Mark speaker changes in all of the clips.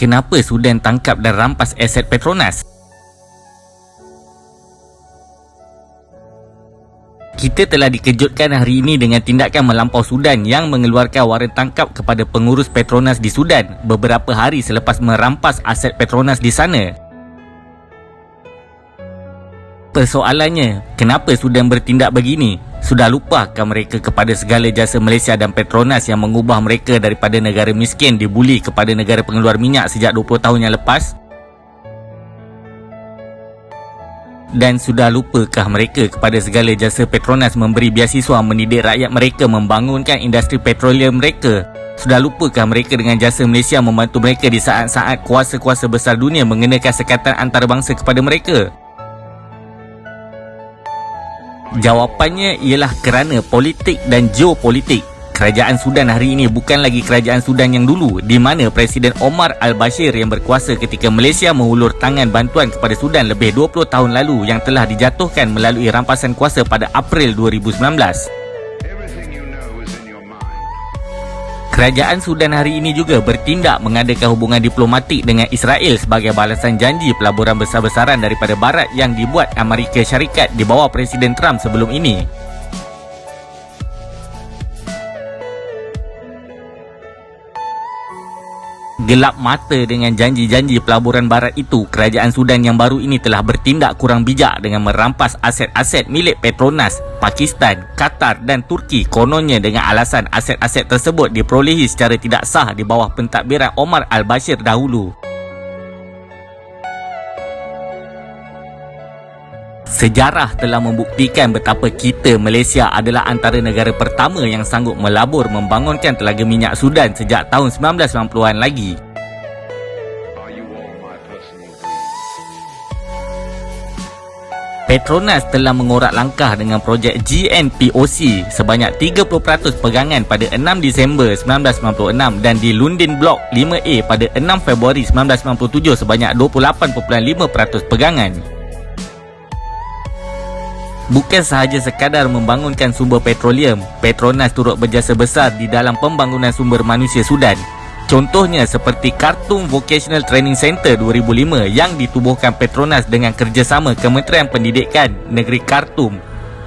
Speaker 1: Kenapa Sudan tangkap dan rampas aset Petronas? Kita telah dikejutkan hari ini dengan tindakan melampau Sudan yang mengeluarkan waran tangkap kepada pengurus Petronas di Sudan beberapa hari selepas merampas aset Petronas di sana. Persoalannya, kenapa Sudan bertindak begini? Sudah lupakah mereka kepada segala jasa Malaysia dan Petronas yang mengubah mereka daripada negara miskin dibuli kepada negara pengeluar minyak sejak 20 tahun yang lepas? Dan sudah lupakah mereka kepada segala jasa Petronas memberi biasiswa mendidik rakyat mereka membangunkan industri petroleum mereka? Sudah lupakah mereka dengan jasa Malaysia membantu mereka di saat-saat kuasa-kuasa besar dunia mengenakan sekatan antarabangsa kepada mereka? Jawapannya ialah kerana politik dan geopolitik kerajaan Sudan hari ini bukan lagi kerajaan Sudan yang dulu di mana Presiden Omar al-Bashir yang berkuasa ketika Malaysia mengulur tangan bantuan kepada Sudan lebih 20 tahun lalu yang telah dijatuhkan melalui rampasan kuasa pada April 2019. Kerajaan Sudan hari ini juga bertindak mengadakan hubungan diplomatik dengan Israel sebagai balasan janji pelaburan besar-besaran daripada Barat yang dibuat Amerika Syarikat di bawah Presiden Trump sebelum ini. Gelap mata dengan janji-janji pelaburan barat itu, kerajaan Sudan yang baru ini telah bertindak kurang bijak dengan merampas aset-aset milik Petronas, Pakistan, Qatar dan Turki kononnya dengan alasan aset-aset tersebut diperolehi secara tidak sah di bawah pentadbiran Omar al-Bashir dahulu. Sejarah telah membuktikan betapa kita Malaysia adalah antara negara pertama yang sanggup melabur membangunkan telaga minyak Sudan sejak tahun 1990-an lagi. Petronas telah mengorak langkah dengan projek GNPOC sebanyak 30% pegangan pada 6 Disember 1996 dan di Lundin Block 5A pada 6 Februari 1997 sebanyak 28.5% pegangan. Bukan sahaja sekadar membangunkan sumber petroleum, Petronas turut berjasa besar di dalam pembangunan sumber manusia Sudan. Contohnya seperti Khartoum Vocational Training Center 2005 yang ditubuhkan Petronas dengan kerjasama Kementerian Pendidikan Negeri Khartoum,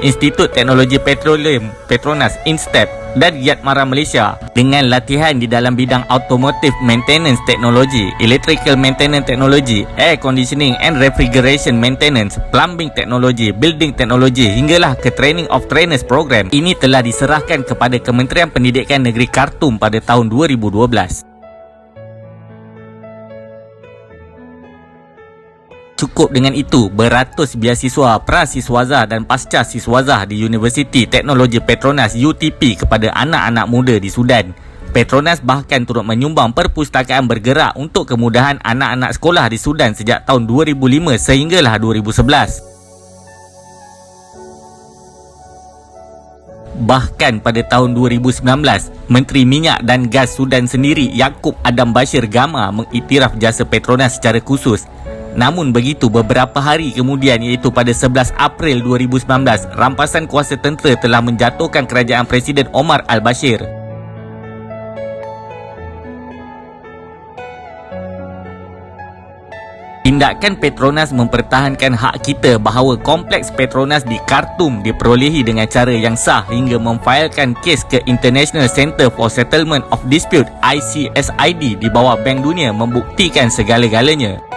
Speaker 1: Institut Teknologi Petroleum Petronas INSTEP dan Giat Mara Malaysia dengan latihan di dalam bidang automotive maintenance technology, electrical maintenance technology, air conditioning and refrigeration maintenance, plumbing technology, building technology hinggalah ke training of trainers program. Ini telah diserahkan kepada Kementerian Pendidikan Negeri Khartoum pada tahun 2012. Cukup dengan itu, beratus biasiswa prasiswaza dan pasca siswaza di Universiti Teknologi Petronas UTP kepada anak-anak muda di Sudan. Petronas bahkan turut menyumbang perpustakaan bergerak untuk kemudahan anak-anak sekolah di Sudan sejak tahun 2005 sehinggalah 2011. Bahkan pada tahun 2019, Menteri Minyak dan Gas Sudan sendiri Yaakob Adam Bashir Gama mengiktiraf jasa Petronas secara khusus Namun begitu beberapa hari kemudian iaitu pada 11 April 2019 rampasan kuasa tentera telah menjatuhkan kerajaan Presiden Omar al-Bashir. Tindakan Petronas mempertahankan hak kita bahawa kompleks Petronas di Khartoum diperolehi dengan cara yang sah hingga memfailkan kes ke International Center for Settlement of Dispute ICSID di bawah Bank Dunia membuktikan segala-galanya.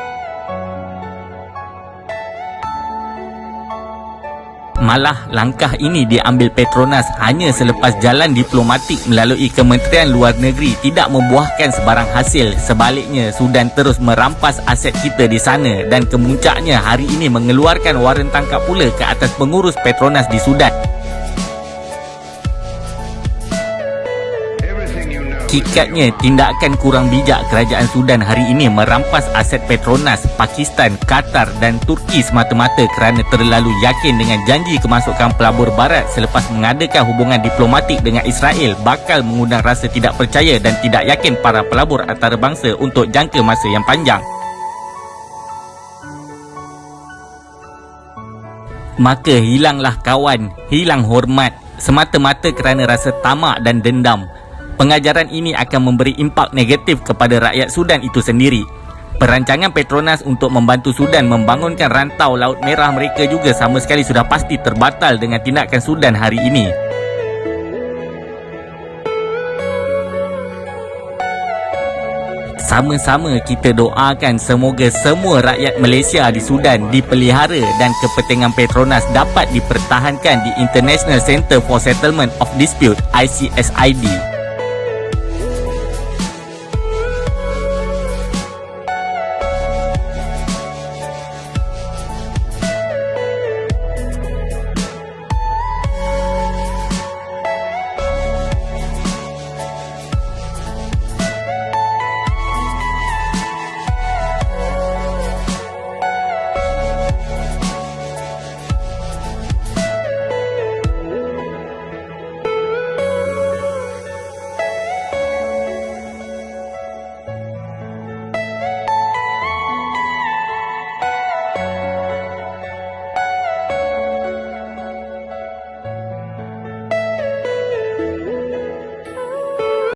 Speaker 1: Malah langkah ini diambil Petronas hanya selepas jalan diplomatik melalui Kementerian Luar Negeri tidak membuahkan sebarang hasil. Sebaliknya, Sudan terus merampas aset kita di sana dan kemuncaknya hari ini mengeluarkan waran tangkap pula ke atas pengurus Petronas di Sudan. Hakikatnya, tindakan kurang bijak kerajaan Sudan hari ini merampas aset Petronas, Pakistan, Qatar dan Turki semata-mata kerana terlalu yakin dengan janji kemasukan pelabur barat selepas mengadakan hubungan diplomatik dengan Israel bakal mengundang rasa tidak percaya dan tidak yakin para pelabur antarabangsa untuk jangka masa yang panjang. Maka hilanglah kawan, hilang hormat semata-mata kerana rasa tamak dan dendam Pengajaran ini akan memberi impak negatif kepada rakyat Sudan itu sendiri. Perancangan Petronas untuk membantu Sudan membangunkan rantau Laut Merah mereka juga sama sekali sudah pasti terbatal dengan tindakan Sudan hari ini. Sama-sama kita doakan semoga semua rakyat Malaysia di Sudan dipelihara dan kepentingan Petronas dapat dipertahankan di International Centre for Settlement of Dispute ICSID.